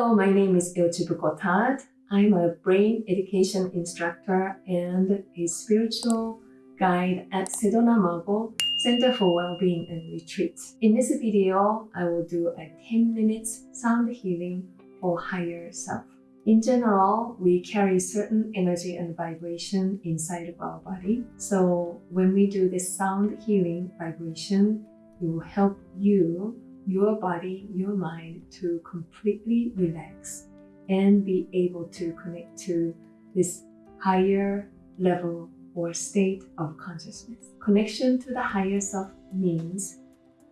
Hello, my name is Ilchibuko Tad. I'm a brain education instructor and a spiritual guide at Sedona Mago Center for Wellbeing and Retreats. In this video, I will do a 10 minutes sound healing for higher self. In general, we carry certain energy and vibration inside of our body. So when we do this sound healing vibration, it will help you, your body, your mind to completely relax and be able to connect to this higher level or state of consciousness. Connection to the higher self means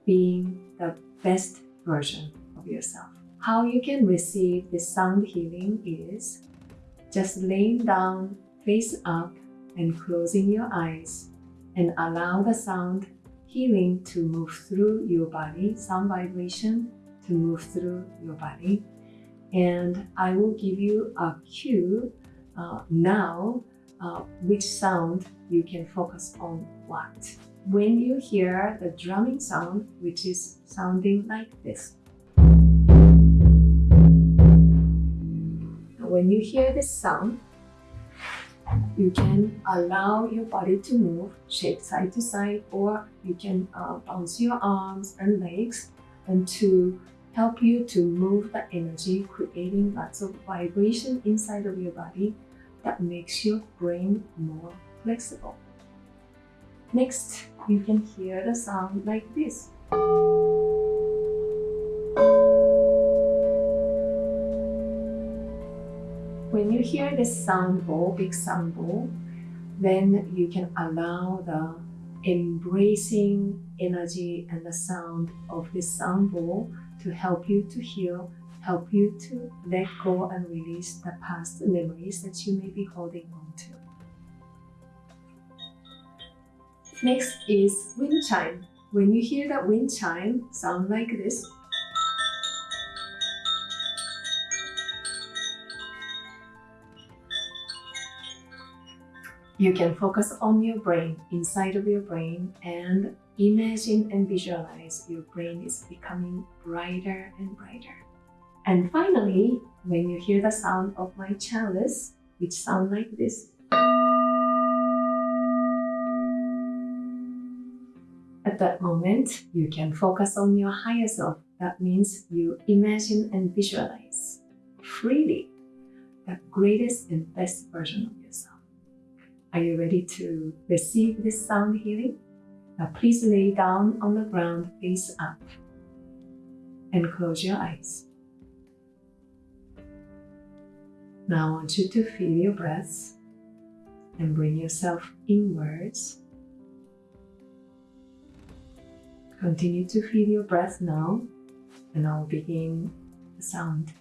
being the best version of yourself. How you can receive this sound healing is just laying down face up and closing your eyes and allow the sound healing to move through your body, sound vibration to move through your body. And I will give you a cue uh, now uh, which sound you can focus on what. When you hear the drumming sound, which is sounding like this. When you hear this sound, you can allow your body to move, shake side to side, or you can uh, bounce your arms and legs and to help you to move the energy, creating lots of vibration inside of your body that makes your brain more flexible. Next, you can hear the sound like this. When you hear this sound bowl, big sound bowl, then you can allow the embracing energy and the sound of this sound bowl to help you to heal, help you to let go and release the past memories that you may be holding on to. Next is wind chime. When you hear that wind chime sound like this, You can focus on your brain, inside of your brain, and imagine and visualize your brain is becoming brighter and brighter. And finally, when you hear the sound of my chalice, which sound like this, At that moment, you can focus on your higher self. That means you imagine and visualize freely the greatest and best version of. Are you ready to receive this sound healing? Now please lay down on the ground face up and close your eyes. Now I want you to feel your breath and bring yourself inwards. Continue to feel your breath now and I'll begin the sound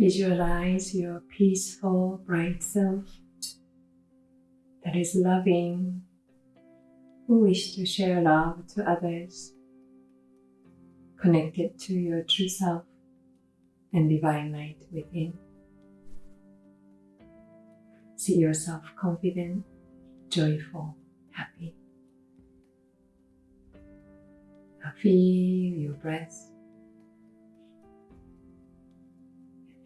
Visualize your peaceful, bright self that is loving, who wish to share love to others, connected to your true self and divine light within. See yourself confident, joyful, happy. Now feel your breath.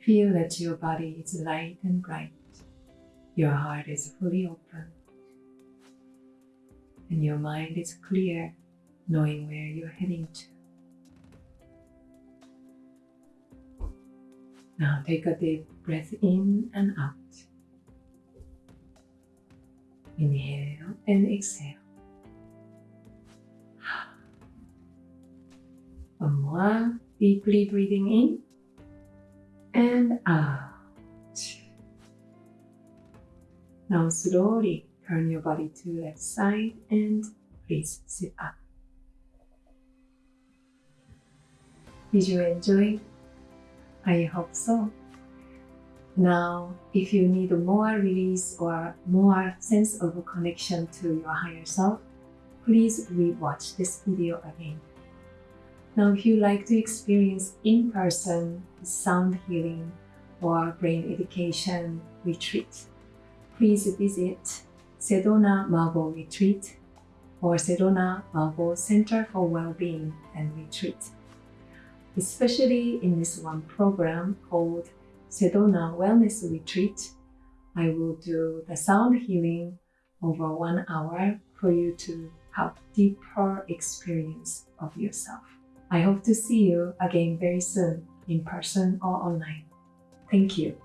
Feel that your body is light and bright. Your heart is fully open. And your mind is clear, knowing where you're heading to. Now take a deep breath in and out. Inhale and exhale. One more, deeply breathing in and out. Now slowly turn your body to left side and please sit up. Did you enjoy? I hope so. Now, if you need more release or more sense of connection to your higher self, please rewatch this video again. Now, if you like to experience in-person sound healing or brain education retreat, please visit Sedona Mago Retreat or Sedona Mago Center for Wellbeing and Retreat. Especially in this one program called Sedona Wellness Retreat, I will do the sound healing over one hour for you to have deeper experience of yourself. I hope to see you again very soon in person or online. Thank you.